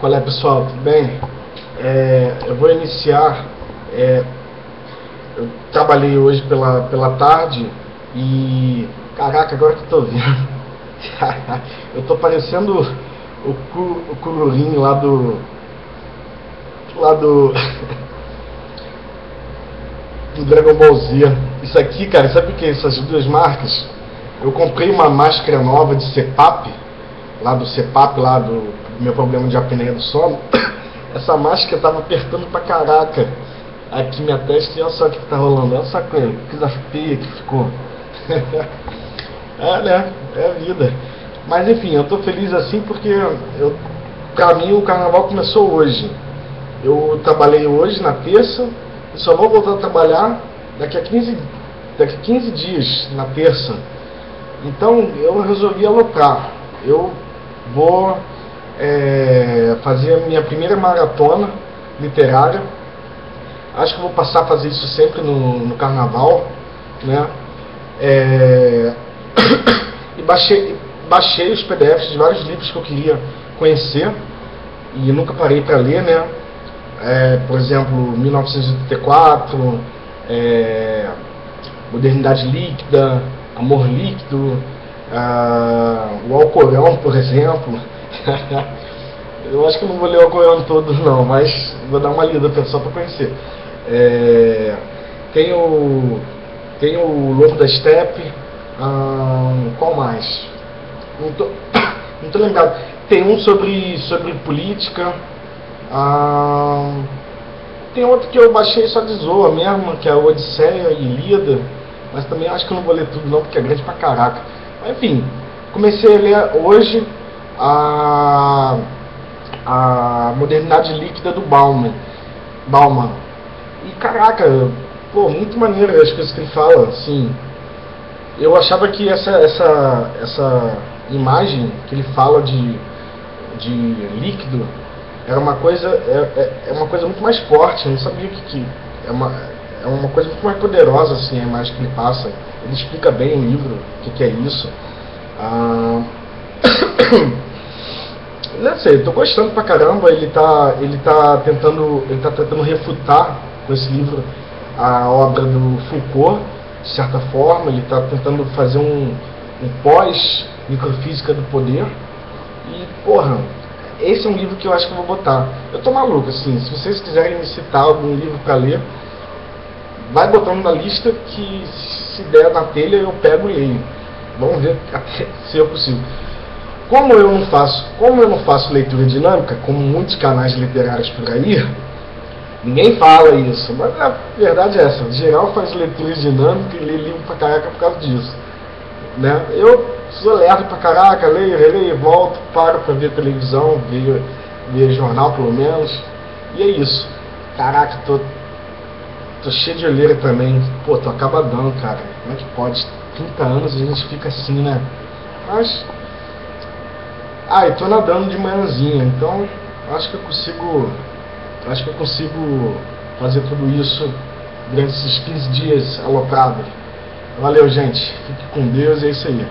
Qual é pessoal, tudo bem? É, eu vou iniciar. É, eu trabalhei hoje pela, pela tarde e. Caraca, agora que eu tô vendo. eu tô parecendo o, cu, o Cururinho lá do. Lá do. do Dragon Ball Z. Isso aqui, cara, sabe o que é essas duas marcas? Eu comprei uma máscara nova de CEPAP, lá do CEPAP, lá do meu problema de apneia do sono. Essa máscara tava apertando pra caraca aqui minha testa e olha só o que, que tá rolando. Olha só que coisa feia que ficou. é, né? É a vida. Mas enfim, eu tô feliz assim porque eu, pra mim o carnaval começou hoje. Eu trabalhei hoje, na terça, e só vou voltar a trabalhar daqui a 15, daqui a 15 dias, na terça. Então eu resolvi alocar. Eu vou é, fazer a minha primeira maratona literária. Acho que vou passar a fazer isso sempre no, no carnaval. Né? É, e baixei, baixei os PDFs de vários livros que eu queria conhecer e nunca parei para ler, né? É, por exemplo, 1984, é, Modernidade Líquida, Amor Líquido, uh, o Alcorão, por exemplo. eu acho que não vou ler o Alcorão todo não, mas vou dar uma lida só para conhecer. É, tem o tem o Lobo da Steppe, hum, qual mais? Não tô, não tô lembrado. Tem um sobre, sobre política. Hum, tem outro que eu baixei só de zoa mesmo, que é o Odisseia e Ilíada. Mas também acho que eu não vou ler tudo não, porque é grande pra caraca. Mas, enfim, comecei a ler hoje a, a modernidade líquida do Bauman. Bauman. E caraca, pô, muito maneiro as coisas que ele fala, assim. Eu achava que essa, essa, essa imagem que ele fala de, de líquido era uma coisa é, é, é uma coisa muito mais forte, eu não sabia que, que é uma é uma coisa muito mais poderosa assim a imagem que ele passa. Ele explica bem no livro o que, que é isso. Ah, não sei, eu tô gostando pra caramba, ele tá, ele tá tentando, ele tá tentando refutar com esse livro a obra do Foucault, de certa forma, ele está tentando fazer um, um pós microfísica do poder. E, porra, esse é um livro que eu acho que eu vou botar. Eu tô maluco, assim, se vocês quiserem me citar algum livro para ler, vai botando na lista que se der na telha eu pego e leio. Vamos ver se é possível. Como eu não faço, como eu não faço leitura dinâmica, como muitos canais literários por aí, ninguém fala isso, mas a verdade é essa, geral faz leitura dinâmica e lê livro pra caraca por causa disso. Né? Eu sou lerdo pra caraca, leio, releio, volto, paro pra ver televisão, ver, ver jornal pelo menos, e é isso. Caraca, tô, tô cheio de olheira também, pô, tô acabadão, cara, como é que pode? 30 anos a gente fica assim, né? Mas ah, e tô nadando de manhãzinha, então acho que eu consigo. Acho que eu consigo fazer tudo isso durante esses 15 dias aloprado. Valeu, gente. Fique com Deus, é isso aí.